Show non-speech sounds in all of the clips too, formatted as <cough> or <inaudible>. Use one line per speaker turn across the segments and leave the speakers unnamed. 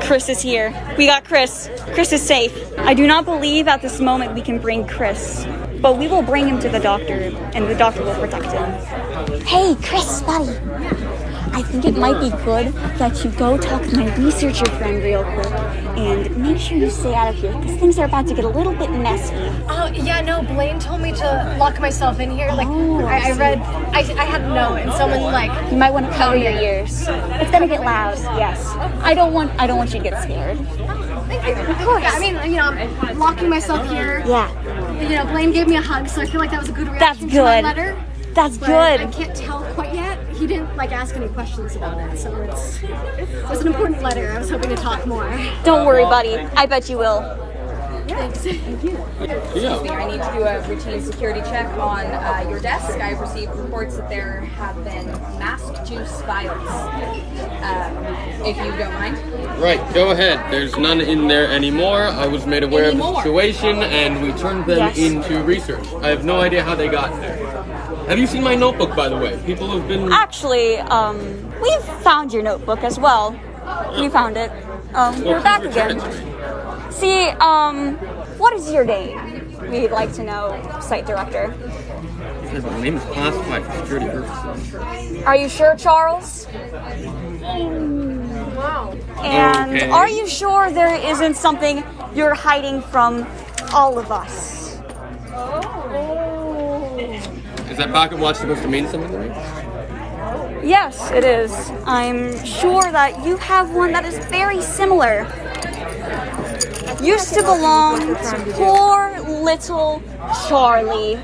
Chris is here. We got Chris. Chris is safe. I do not believe at this moment we can bring Chris, but we will bring him to the doctor, and the doctor will protect him. Hey, Chris, buddy. I think it might be good that you go talk to my researcher friend real quick and make sure you stay out of here because things are about to get a little bit messy.
Oh yeah, no. Blaine told me to lock myself in here. Like
Oh, I
I, read, I, I had note, and someone like
You might want to cover your ears. It's gonna get loud. Yes. I don't want. I don't want you to get scared.
Thank you. Of course. Yeah, I mean, you know, I'm locking myself here.
Yeah.
You know, Blaine gave me a hug, so I feel like that was a good
That's
reaction to my
good.
letter.
That's
But I
good.
can't tell quite yet. He didn't like ask any questions about it, so it's it was an important letter. I was hoping to talk more.
Don't worry, buddy. I bet you will.
Thanks.
Excuse me, I need to do a routine security check on uh, your desk. I've received reports that there have been masked juice vials. Um, if you don't mind.
Right, go ahead. There's none in there anymore. I was made aware of the situation and we turned them
Yes.
into research. I have no idea how they got there. Have you seen my notebook, by the way? People have been.
Actually, um, we've found your notebook as well. We found it. Um,
Well,
we're back again.
it to me.
See, um, what is your name? We'd like to know, site director.
Says My name is classified for security purposes.
Are you sure, Charles?
Wow.
And
Okay.
are you sure there isn't something you're hiding from all of us?
Is that pocket watch supposed to mean something to me?
Yes, it is. I'm sure that you have one that is very similar. Used to belong to poor little Charlie.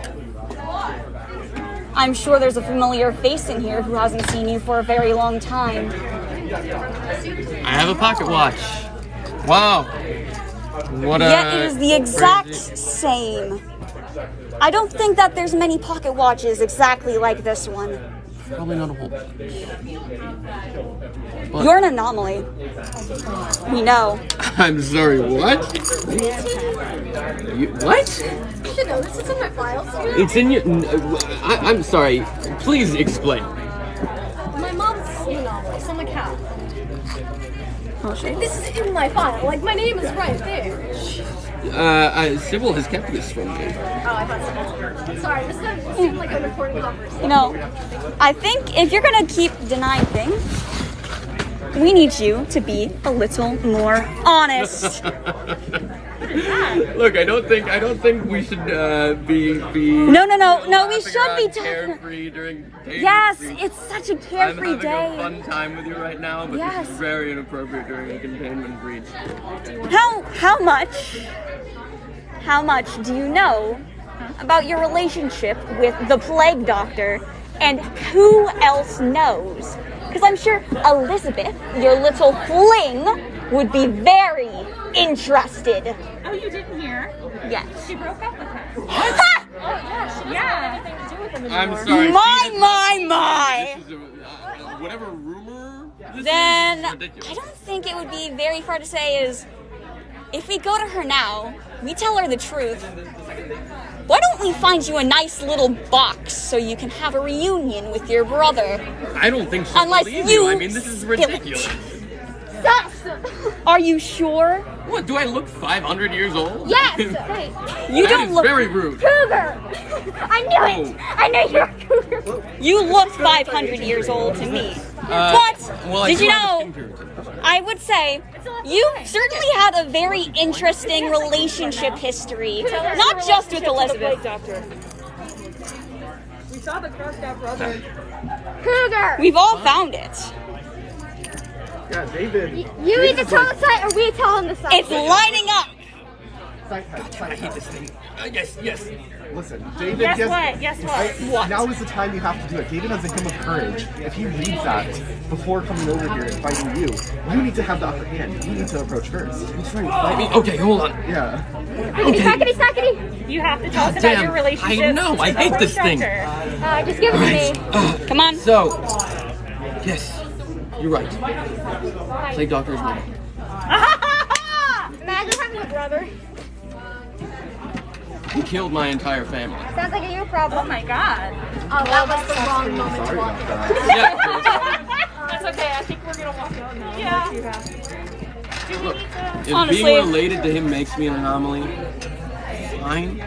I'm sure there's a familiar face in here who hasn't seen you for a very long time.
I have a pocket watch. Wow. What a.
Yet it is the exact
crazy-
same. I don't think that there's many pocket watches exactly like this one.
Probably not a whole.
You're an anomaly. We know. <laughs>
I'm sorry, what? You, what?
You should know this. It's in my files.
It's in your. I'm sorry. Please explain.
My mom's an anomaly, so I'm like, how?
Oh, shit.
This is in my file. Like, my name is right there.
Uh, uh, Sybil has kept this from me.
Oh, I thought so. Sorry, this doesn't seem like a important conversation.
You know, I think if you're gonna keep denying things, we need you to be a little more honest. <laughs>
Look, I don't think I don't think we should uh, be be.
No, no, no, no, we should be talking-
carefree during.
yes, it's such a
I'm
carefree
having a fun time with you right now, but
Yes.
this is very inappropriate during a containment breach.
How how much how much do you know about your relationship with the plague doctor and who else knows? Because I'm sure Elizabeth, your little fling, would be very interested.
Oh, you didn't hear?
Yes.
She broke up with him.
Ha!
Yeah.
I'm sorry.
My,
see, this-
my, my.
This a, uh, whatever rumor.
Then I don't think it would be very far to say is if we go to her now, we tell her the truth. Why don't we find you a nice little box so you can have a reunion with your brother?
I don't think she'll
Unless
believe
you
you. I mean, this is
spill it.
ridiculous.
Are you sure?
What? Do I look 500 years old?
Yes! <laughs>
You
That
don't look
very rude.
Cougar! <laughs> I knew it! I knew you were a cougar!
You look 500 years old to me.
Uh,
but
well,
did you know? I would say you certainly had a very interesting relationship history, not just with Elizabeth.
We saw the crossed out brother.
Cougar!
We've all found it.
Yeah, David.
You need to tell the site or we tell him the site.
It's lining up.
Side head, side
I hate this thing. Uh, yes, yes.
Listen, David.
Guess
has-
what? Guess what?
I-
What?
Now is the time you have to do it. David has a hymn of courage. If he reads that before coming over here and fighting you, you need to have the upper hand. You need to approach first. He's trying to fight me.
Okay, hold on.
Yeah.
Sackety, sackety!
You have to tell us about
damn,
your relationship.
I know, I hate this thing.
doctor.
Uh, just give it to me.
Come on.
So, yes, you're right. Plague doctor's is my
Imagine having a brother.
He killed my entire family.
Sounds like a you problem.
Oh my god.
Oh, that was the wrong moment to walk in.
Yeah. <laughs>
That's okay. I think we're gonna walk out oh, now. Yeah.
Look, if
Honestly.
being related to him makes me an anomaly, fine.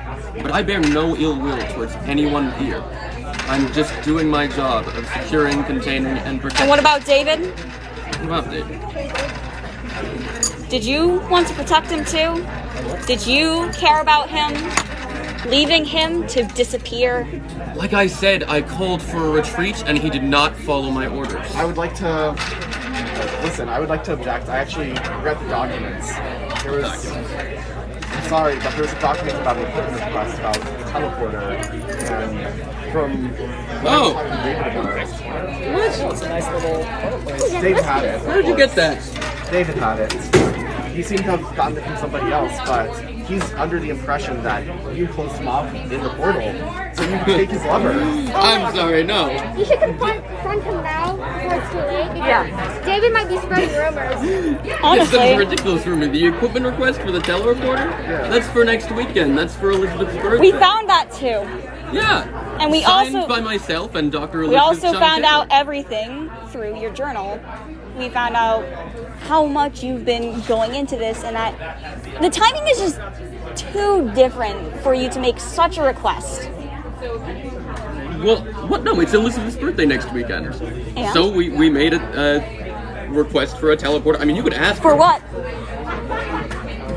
But I bear no ill will towards anyone here. I'm just doing my job of securing, containing, and protecting.
And what about David?
What about David?
Did you want to protect him too? Did you care about him? Leaving him to disappear?
Like I said, I called for a retreat and he did not follow my orders.
I would like to listen. I would like to object. I actually read the documents. There was. I'm sorry, but there's a document about an equipment request about a teleporter, and from
Oh. What?
It's a nice little. Dave had it.
Where did you get that?
David had it. He seemed to have gotten it from somebody else, but he's under the impression that you closed him off in the portal, so you can take his lover.
I'm sorry, no.
You should confront, confront him now before it's too late.
Yeah.
David might be spreading rumors. Honestly.
It's a ridiculous rumor. The equipment request for the teleporter? That's for next weekend. That's for Elizabeth's birthday.
we found that too.
Yeah.
And we
Signed
also-
by myself and Dr.
We
Elizabeth
also found
John
out everything through your journal. We found out how much you've been going into this and that the timing is just too different for you to make such a request.
Well, what? No, it's Elizabeth's birthday next weekend.
And?
So we, we made a, a request for a teleporter. I mean, you could ask
For
her.
what?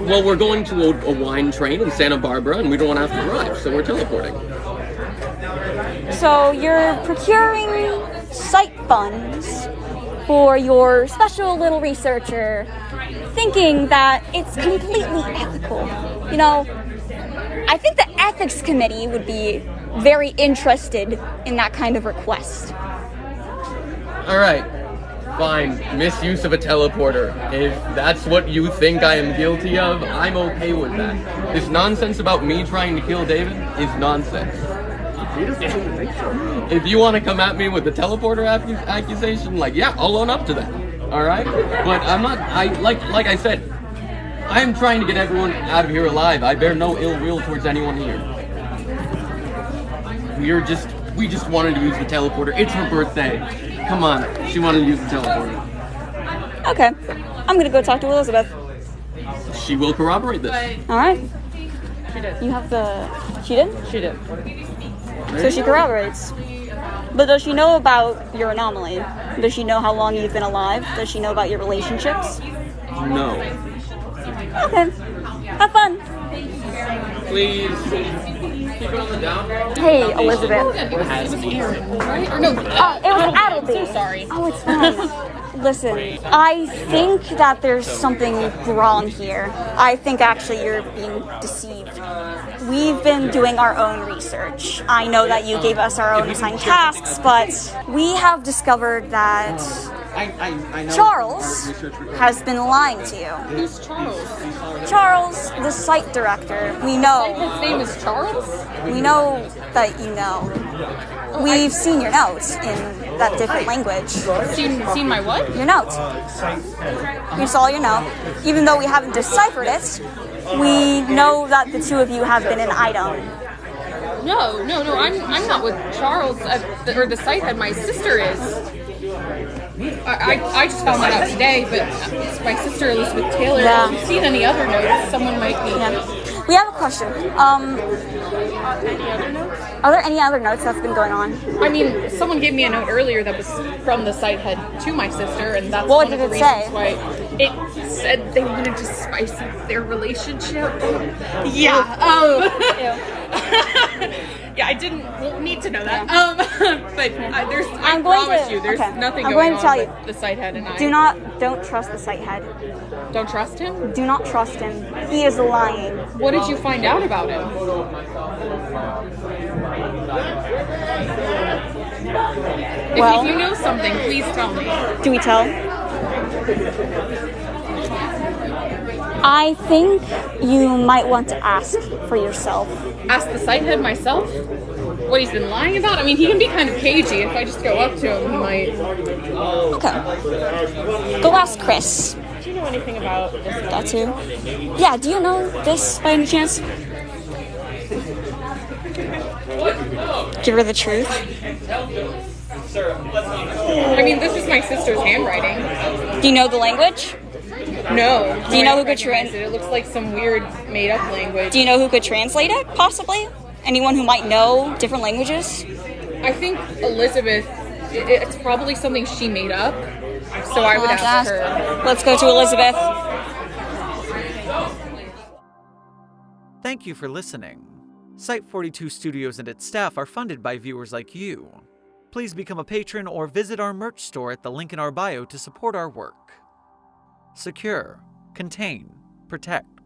Well, we're going to a, a wine train in Santa Barbara, and we don't want to have to drive, so we're teleporting.
So you're procuring site funds for your special little researcher, thinking that it's completely ethical. You know, I think the ethics committee would be very interested in that kind of request.
All right. Fine. Misuse of a teleporter. If that's what you think I am guilty of, I'm okay with that. This nonsense about me trying to kill David is nonsense.
He doesn't seem to think so.
If you want to come at me with the teleporter accusation, like yeah, I'll own up to that. All right, but I'm not. I like like I said, I am trying to get everyone out of here alive. I bear no ill will towards anyone here. We're just we just wanted to use the teleporter. It's her birthday. Come on, she wanted to use the teleporter.
Okay, I'm gonna go talk to Elizabeth.
She will corroborate this.
All right. She did. You have the. She did.
She did.
So she corroborates. But does she know about your anomaly? Does she know how long you've been alive? Does she know about your relationships?
No,
Okay. Have fun.
please. Keep it on the down.
Hey, Elizabeth.
Right? Or no.
Uh, it was Adelby.
so sorry.
Oh, it's fine. <laughs> Listen, I think that there's something wrong here. I think actually you're being deceived. We've been doing our own research. I know that you gave us our own assigned tasks, but we have discovered that. Charles has been lying to you.
Who's Charles?
Charles, the site director, we know,
His name is Charles?
we know that you know. We've seen your notes in that different language.
Seen, seen my what?
Your notes. We saw your note. Even though we haven't deciphered it, we know that the two of you have been an item.
No, no, no. I'm I'm not with Charles at the, or the site head. My sister is. I, I, I just found that out today, but my sister Elizabeth Taylor.
Yeah.
If you've seen any other notes, someone might be.
Yeah. We have a question. Um, are there any other notes that's been going on?
I mean, someone gave me a note earlier that was from the site head to my sister, and that's
What
one
did
of the
it
reasons
say?
why it said they wanted to spice up their relationship. Yeah. Um. <laughs> yeah, I didn't need to know that. Um, <laughs> but uh, there's, I
I'm going
promise
to-
you, there's
okay.
nothing
I'm
going,
going to tell you.
the site head and I.
Do not, don't trust the site head.
Don't trust him.
Do not trust him. He is lying.
What did you find out about him? If,
Well-
if you know something, please tell me.
Do we tell? I think you might want to ask for yourself.
Ask the site head myself. What he's been lying about? I mean, he can be kind of cagey. If I just go up to him, he might.
Okay. Go ask Chris.
Do you know anything about this?
That too. Yeah, do you know this by any chance? Give her the truth.
I mean, this is my sister's handwriting.
Do you know the language?
No.
Do you know who could
trans
trans-
it? It looks like some weird made up language.
Do you know who could translate it, possibly? Anyone who might know different languages?
I think Elizabeth. It's probably something she made up. So I would ask
ask-
her.
Let's go to Elizabeth.
Thank you for listening. Site 42 Studios and its staff are funded by viewers like you. Please become a patron or visit our merch store at the link in our bio to support our work. Secure, contain, protect.